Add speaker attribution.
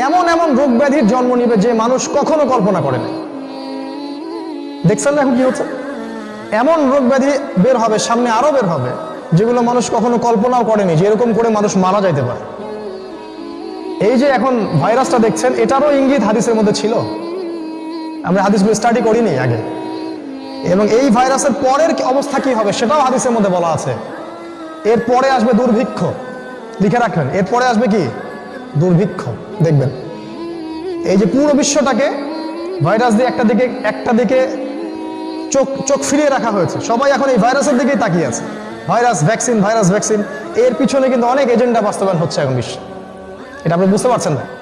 Speaker 1: এমন এমন রোগ ব্যাধির জন্ম নিবে যে মানুষ কখনো কল্পনা করে নাই দেখছেন না এখন কি হচ্ছে? এমন রোগ ব্যাধি বের হবে, সামনে আরও বের হবে, যেগুলো মানুষ কখনো কল্পনাও করেনি যে এরকম করে মানুষ মারা যাইতে পারে। এই যে এখন ভাইরাসটা দেখছেন, এটারও ইঙ্গিত হাদিসের মধ্যে ছিল। আমরা হাদিসগুলো স্টাডি করিনি আগে। এবং এই ভাইরাসের পরের অবস্থা কি হবে, সেটাও হাদিসের মধ্যে বলা আছে। এর পরে আসবে দুর্ভিক্ষ। লিখে রাখবেন এরপরে আসবে কি? দুর্ভিক্ষ। দেখবেন। এই যে পুরো বিশ্বটাকে ভাইরাস দিয়ে একটা দিকে একটা দিকে চোখ চোখ ফিরিয়ে রাখা হয়েছে। সবাই এখন এই ভাইরাসের দিকেই তাকিয়ে আছে। Virus, vaccine virus, vaccine. এর পিছনে কিন্তু অনেক এজেন্ডা বাস্তবায়ন হচ্ছে এখন বিশ্বে। এটা আপনি বুঝতে পারছেন না?